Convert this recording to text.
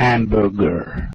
hamburger.